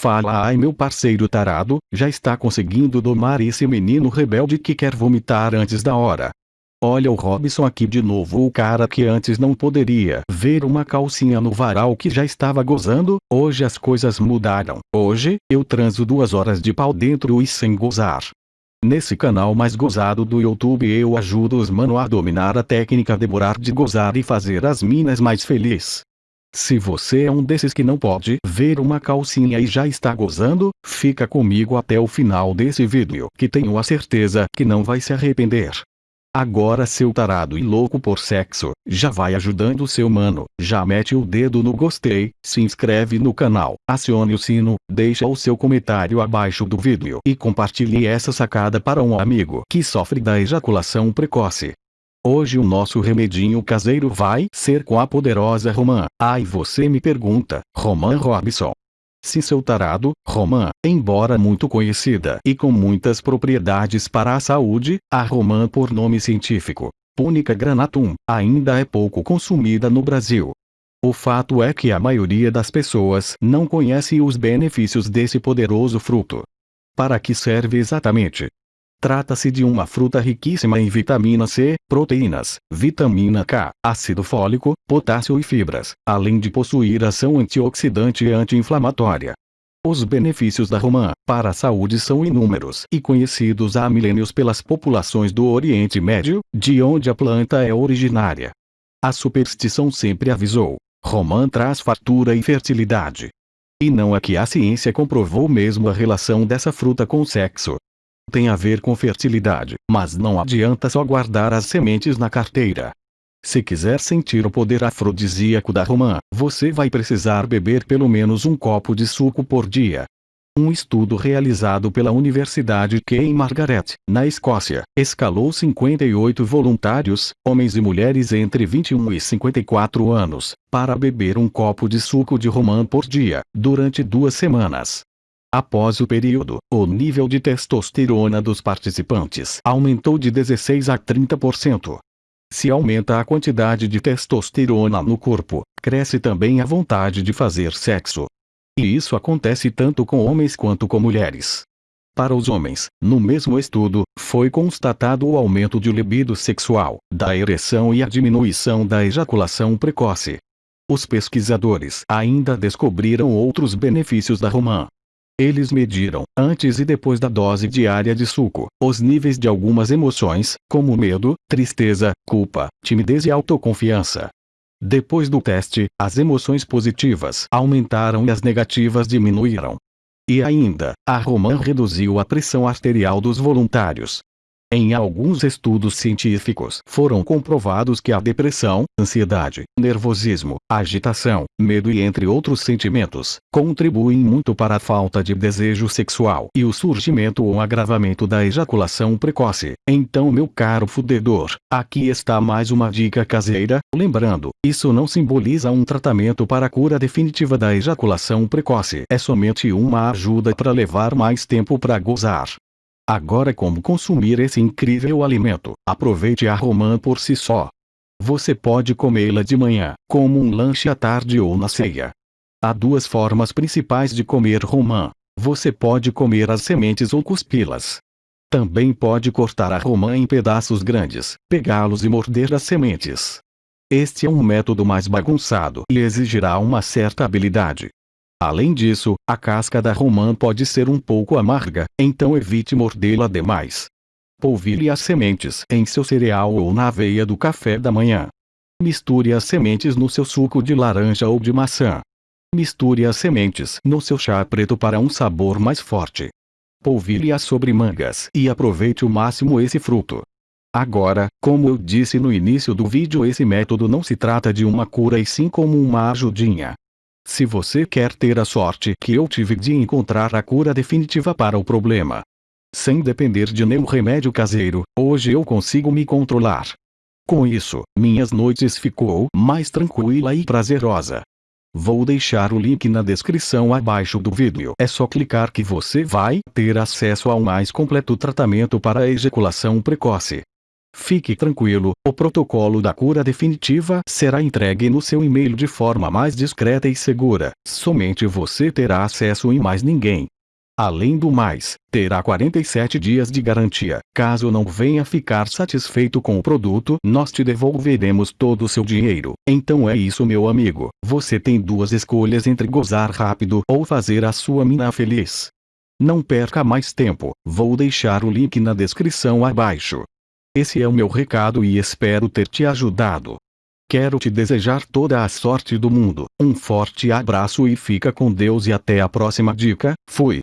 Fala ai meu parceiro tarado, já está conseguindo domar esse menino rebelde que quer vomitar antes da hora. Olha o Robson aqui de novo o cara que antes não poderia ver uma calcinha no varal que já estava gozando, hoje as coisas mudaram. Hoje, eu transo duas horas de pau dentro e sem gozar. Nesse canal mais gozado do YouTube eu ajudo os mano a dominar a técnica demorar de gozar e fazer as minas mais felizes. Se você é um desses que não pode ver uma calcinha e já está gozando, fica comigo até o final desse vídeo que tenho a certeza que não vai se arrepender. Agora seu tarado e louco por sexo, já vai ajudando seu mano, já mete o dedo no gostei, se inscreve no canal, acione o sino, deixa o seu comentário abaixo do vídeo e compartilhe essa sacada para um amigo que sofre da ejaculação precoce. Hoje o nosso remedinho caseiro vai ser com a poderosa Romã. Ai você me pergunta, Romã Robson, se seu tarado, romã, embora muito conhecida e com muitas propriedades para a saúde, a romã por nome científico, Punica granatum, ainda é pouco consumida no Brasil. O fato é que a maioria das pessoas não conhece os benefícios desse poderoso fruto. Para que serve exatamente? Trata-se de uma fruta riquíssima em vitamina C, proteínas, vitamina K, ácido fólico, potássio e fibras, além de possuir ação antioxidante e anti-inflamatória. Os benefícios da romã para a saúde são inúmeros e conhecidos há milênios pelas populações do Oriente Médio, de onde a planta é originária. A superstição sempre avisou: romã traz fartura e fertilidade. E não é que a ciência comprovou mesmo a relação dessa fruta com o sexo tem a ver com fertilidade, mas não adianta só guardar as sementes na carteira. Se quiser sentir o poder afrodisíaco da romã, você vai precisar beber pelo menos um copo de suco por dia. Um estudo realizado pela Universidade Queen Margaret, na Escócia, escalou 58 voluntários, homens e mulheres entre 21 e 54 anos, para beber um copo de suco de romã por dia, durante duas semanas. Após o período, o nível de testosterona dos participantes aumentou de 16 a 30%. Se aumenta a quantidade de testosterona no corpo, cresce também a vontade de fazer sexo. E isso acontece tanto com homens quanto com mulheres. Para os homens, no mesmo estudo, foi constatado o aumento de libido sexual, da ereção e a diminuição da ejaculação precoce. Os pesquisadores ainda descobriram outros benefícios da romã, eles mediram, antes e depois da dose diária de suco, os níveis de algumas emoções, como medo, tristeza, culpa, timidez e autoconfiança. Depois do teste, as emoções positivas aumentaram e as negativas diminuíram. E ainda, a Roman reduziu a pressão arterial dos voluntários, em alguns estudos científicos foram comprovados que a depressão, ansiedade, nervosismo, agitação, medo e entre outros sentimentos, contribuem muito para a falta de desejo sexual e o surgimento ou agravamento da ejaculação precoce. Então meu caro fudedor, aqui está mais uma dica caseira, lembrando, isso não simboliza um tratamento para a cura definitiva da ejaculação precoce. É somente uma ajuda para levar mais tempo para gozar. Agora como consumir esse incrível alimento? Aproveite a romã por si só. Você pode comê-la de manhã, como um lanche à tarde ou na ceia. Há duas formas principais de comer romã. Você pode comer as sementes ou cuspi-las. Também pode cortar a romã em pedaços grandes, pegá-los e morder as sementes. Este é um método mais bagunçado e exigirá uma certa habilidade. Além disso, a casca da romã pode ser um pouco amarga, então evite mordê-la demais. Polvilhe as sementes em seu cereal ou na aveia do café da manhã. Misture as sementes no seu suco de laranja ou de maçã. Misture as sementes no seu chá preto para um sabor mais forte. Polvilhe-as sobre mangas e aproveite o máximo esse fruto. Agora, como eu disse no início do vídeo esse método não se trata de uma cura e sim como uma ajudinha. Se você quer ter a sorte que eu tive de encontrar a cura definitiva para o problema, sem depender de nenhum remédio caseiro, hoje eu consigo me controlar. Com isso, minhas noites ficou mais tranquila e prazerosa. Vou deixar o link na descrição abaixo do vídeo. É só clicar que você vai ter acesso ao mais completo tratamento para ejaculação precoce. Fique tranquilo, o protocolo da cura definitiva será entregue no seu e-mail de forma mais discreta e segura. Somente você terá acesso e mais ninguém. Além do mais, terá 47 dias de garantia. Caso não venha ficar satisfeito com o produto, nós te devolveremos todo o seu dinheiro. Então é isso, meu amigo. Você tem duas escolhas entre gozar rápido ou fazer a sua mina feliz. Não perca mais tempo. Vou deixar o link na descrição abaixo. Esse é o meu recado e espero ter te ajudado. Quero te desejar toda a sorte do mundo. Um forte abraço e fica com Deus e até a próxima dica. Fui.